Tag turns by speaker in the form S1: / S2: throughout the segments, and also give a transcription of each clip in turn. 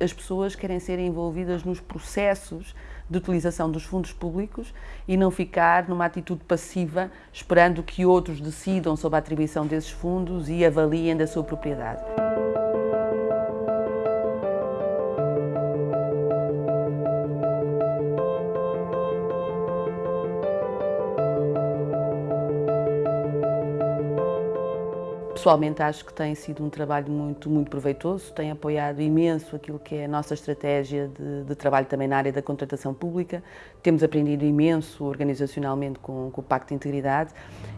S1: as pessoas querem ser envolvidas nos processos de utilização dos fundos públicos e não ficar numa atitude passiva esperando que outros decidam sobre a atribuição desses fundos e avaliem da sua propriedade. Pessoalmente acho que tem sido um trabalho muito, muito proveitoso, tem apoiado imenso aquilo que é a nossa estratégia de, de trabalho também na área da contratação pública, temos aprendido imenso organizacionalmente com, com o Pacto de Integridade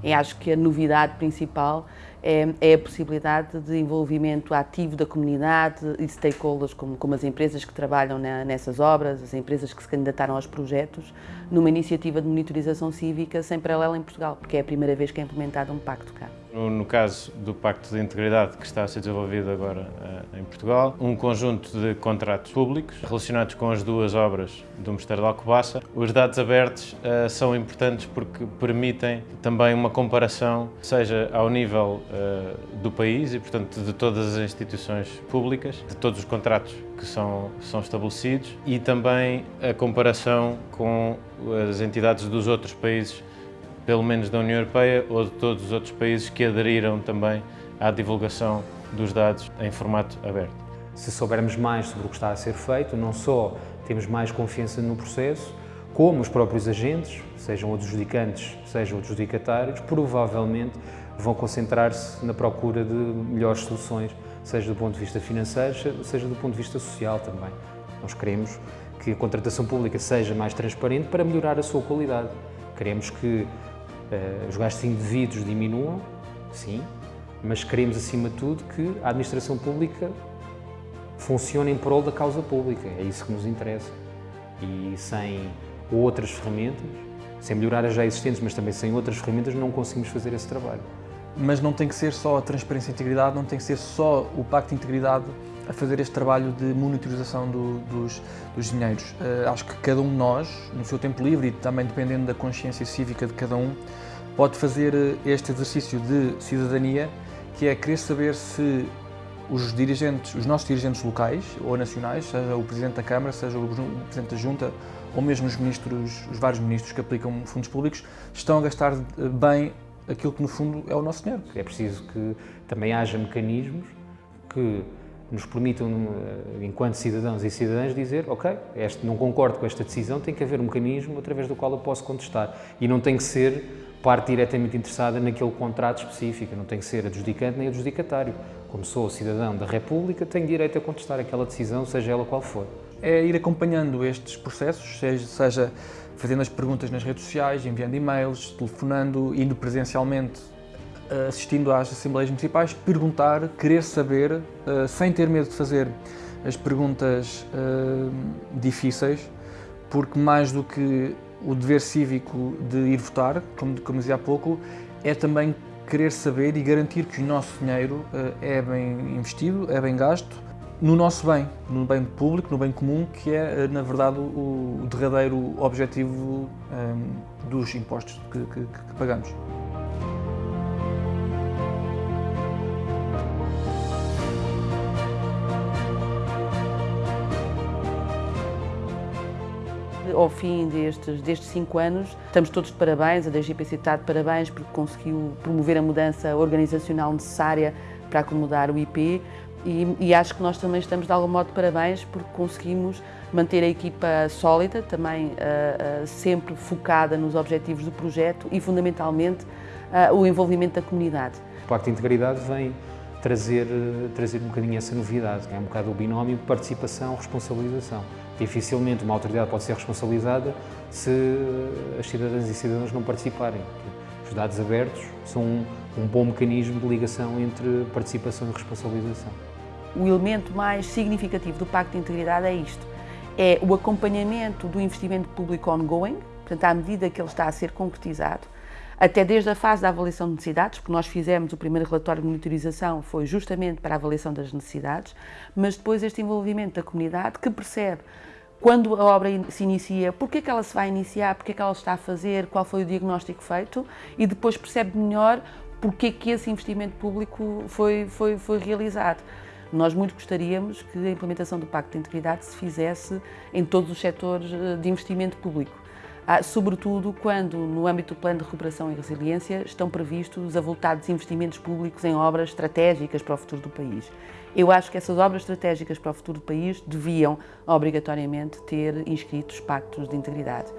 S1: e acho que a novidade principal é, é, a possibilidade de envolvimento ativo da comunidade e stakeholders, como, como as empresas que trabalham na, nessas obras, as empresas que se candidataram aos projetos, numa iniciativa de monitorização cívica sem paralelo em Portugal, porque é a primeira vez que é implementado um pacto cá.
S2: No caso do Pacto de Integridade que está a ser desenvolvido agora uh, em Portugal, um conjunto de contratos públicos relacionados com as duas obras do Mosteiro de Alcobaça. Os dados abertos uh, são importantes porque permitem também uma comparação, seja ao nível do país e, portanto, de todas as instituições públicas, de todos os contratos que são, são estabelecidos e também a comparação com as entidades dos outros países pelo menos da União Europeia ou de todos os outros países que aderiram também à divulgação dos dados em formato aberto.
S3: Se soubermos mais sobre o que está a ser feito, não só temos mais confiança no processo, como os próprios agentes, sejam adjudicantes, sejam adjudicatários, provavelmente vão concentrar-se na procura de melhores soluções, seja do ponto de vista financeiro, seja do ponto de vista social também. Nós queremos que a contratação pública seja mais transparente para melhorar a sua qualidade. Queremos que uh, os gastos indevidos diminuam, sim, mas queremos, acima de tudo, que a administração pública funcione em prol da causa pública. É isso que nos interessa. E sem outras ferramentas, sem melhorar as já existentes, mas também sem outras ferramentas, não conseguimos fazer esse trabalho.
S4: Mas não tem que ser só a transparência e integridade, não tem que ser só o Pacto de Integridade a fazer este trabalho de monitorização do, dos, dos dinheiros. Uh, acho que cada um de nós, no seu tempo livre e também dependendo da consciência cívica de cada um, pode fazer eh, este exercício de cidadania, que é querer saber se os dirigentes, os nossos dirigentes locais ou nacionais, seja o Presidente da Câmara, seja o Presidente da Junta ou mesmo os ministros, os vários ministros que aplicam fundos públicos, estão a gastar eh, bem aquilo que no fundo é o nosso dinheiro.
S3: É preciso que também haja mecanismos que nos permitam, eh, enquanto cidadãos e cidadãs, dizer ok, este, não concordo com esta decisão, tem que haver um mecanismo através do qual eu posso contestar. E não tem que ser parte diretamente interessada naquele contrato específico, não tem que ser adjudicante nem adjudicatário. Como sou cidadão da República, tenho direito a contestar aquela decisão, seja ela qual for.
S4: É ir acompanhando estes processos, seja, seja fazendo as perguntas nas redes sociais, enviando e-mails, telefonando, indo presencialmente assistindo às Assembleias Municipais, perguntar, querer saber, uh, sem ter medo de fazer as perguntas uh, difíceis, porque mais do que o dever cívico de ir votar, como, como dizia há pouco, é também querer saber e garantir que o nosso dinheiro uh, é bem investido, é bem gasto, no nosso bem, no bem público, no bem comum, que é, na verdade, o, derradeiro objetivo um, dos impostos que, que, que pagamos.
S1: Ao fim destes, destes cinco anos. Estamos todos de parabéns, a DGPC está de parabéns porque conseguiu promover a mudança organizacional necessária para acomodar o IP e, e, acho que nós também estamos de algum modo de parabéns porque conseguimos manter a equipa sólida, também uh, uh, sempre focada nos objetivos do projeto e fundamentalmente uh, o envolvimento da comunidade.
S3: O Pacto de Integridade vem trazer, trazer um bocadinho essa novidade, que é um bocado o binómio participação-responsabilização. Dificilmente uma autoridade pode ser responsabilizada se as cidadãs e cidadãos não participarem. Os dados abertos são um, um bom mecanismo de ligação entre participação e responsabilização.
S1: O elemento mais significativo do Pacto de Integridade é isto, é o acompanhamento do investimento público ongoing, portanto, à medida que ele está a ser concretizado, até desde a fase da avaliação de necessidades, porque nós fizemos o primeiro relatório de monitorização, foi justamente para a avaliação das necessidades, mas depois este envolvimento da comunidade que percebe quando a obra se inicia, porque é que ela se vai iniciar, porque é que ela está a fazer, qual foi o diagnóstico feito e depois percebe melhor porque é que esse investimento público foi, foi, foi realizado. Nós muito gostaríamos que a implementação do Pacto de Integridade se fizesse em todos os setores eh, de investimento público. Ah, sobretudo quando, no âmbito do Plano de Recuperação e Resiliência, estão previstos avultados investimentos públicos em obras estratégicas para o futuro do país. Eu acho que essas obras estratégicas para o futuro do país deviam, obrigatoriamente, ter inscritos pactos de integridade.